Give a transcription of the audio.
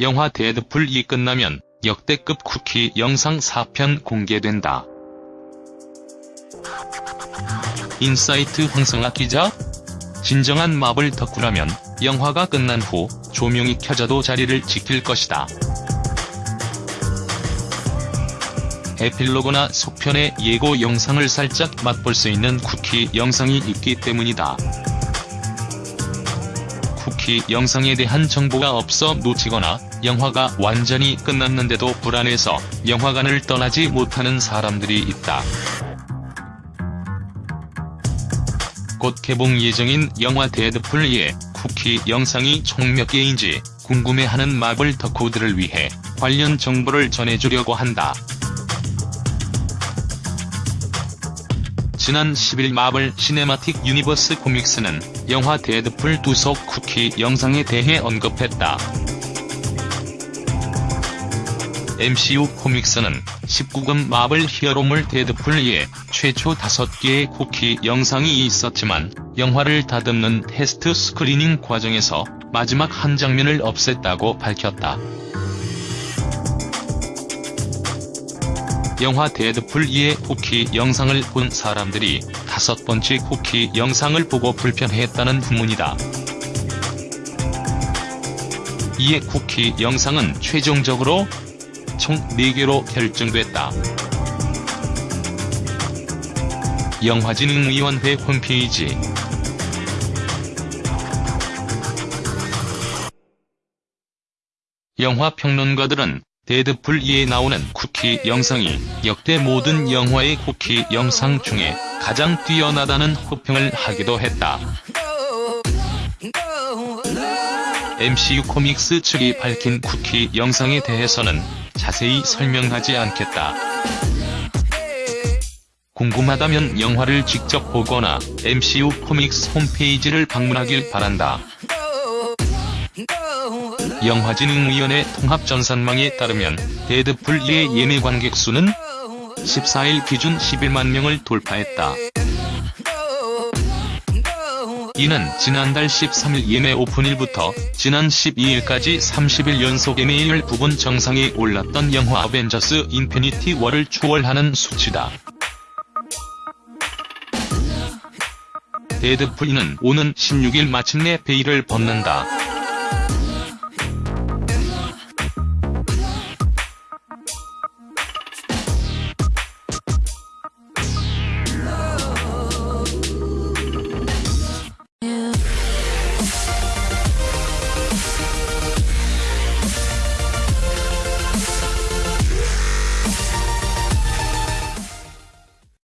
영화 데드풀 2 끝나면 역대급 쿠키 영상 4편 공개된다. 인사이트 황성학 기자? 진정한 마블 덕후라면 영화가 끝난 후 조명이 켜져도 자리를 지킬 것이다. 에필로그나 속편의 예고 영상을 살짝 맛볼 수 있는 쿠키 영상이 있기 때문이다. 쿠키 영상에 대한 정보가 없어 놓치거나 영화가 완전히 끝났는데도 불안해서 영화관을 떠나지 못하는 사람들이 있다. 곧 개봉 예정인 영화 데드풀 2의 쿠키 영상이 총 몇 개인지 궁금해하는 마블 덕후들을 위해 관련 정보를 전해주려고 한다. 지난 10일 마블 시네마틱 유니버스 코믹스는 영화 데드풀 2속 쿠키 영상에 대해 언급했다. MCU 코믹스는 19금 마블 히어로물 데드풀 2에 최초 5개의 쿠키 영상이 있었지만 영화를 다듬는 test screening 과정에서 마지막 한 장면을 없앴다고 밝혔다. 영화 데드풀 2의 쿠키 영상을 본 사람들이 다섯 번째 쿠키 영상을 보고 불편해했다는 후문이다. 이에 쿠키 영상은 최종적으로 총 4개로 결정됐다. 영화진흥위원회 홈페이지 영화 평론가들은 데드풀 2에 나오는 쿠키 영상이 역대 모든 영화의 쿠키 영상 중에 가장 뛰어나다는 호평을 하기도 했다. MCU 코믹스 측이 밝힌 쿠키 영상에 대해서는 자세히 설명하지 않겠다. 궁금하다면 영화를 직접 보거나 MCU 코믹스 홈페이지를 방문하길 바란다. 영화진흥위원회 통합전산망에 따르면 데드풀 2의 예매 관객 수는 14일 기준 11만 명을 돌파했다. 이는 지난달 13일 예매 오픈일부터 지난 12일까지 30일 연속 예매율 부문 정상에 올랐던 영화 어벤져스 인피니티 워를 추월하는 수치다. 데드풀 2는 오는 16일 마침내 베일을 벗는다.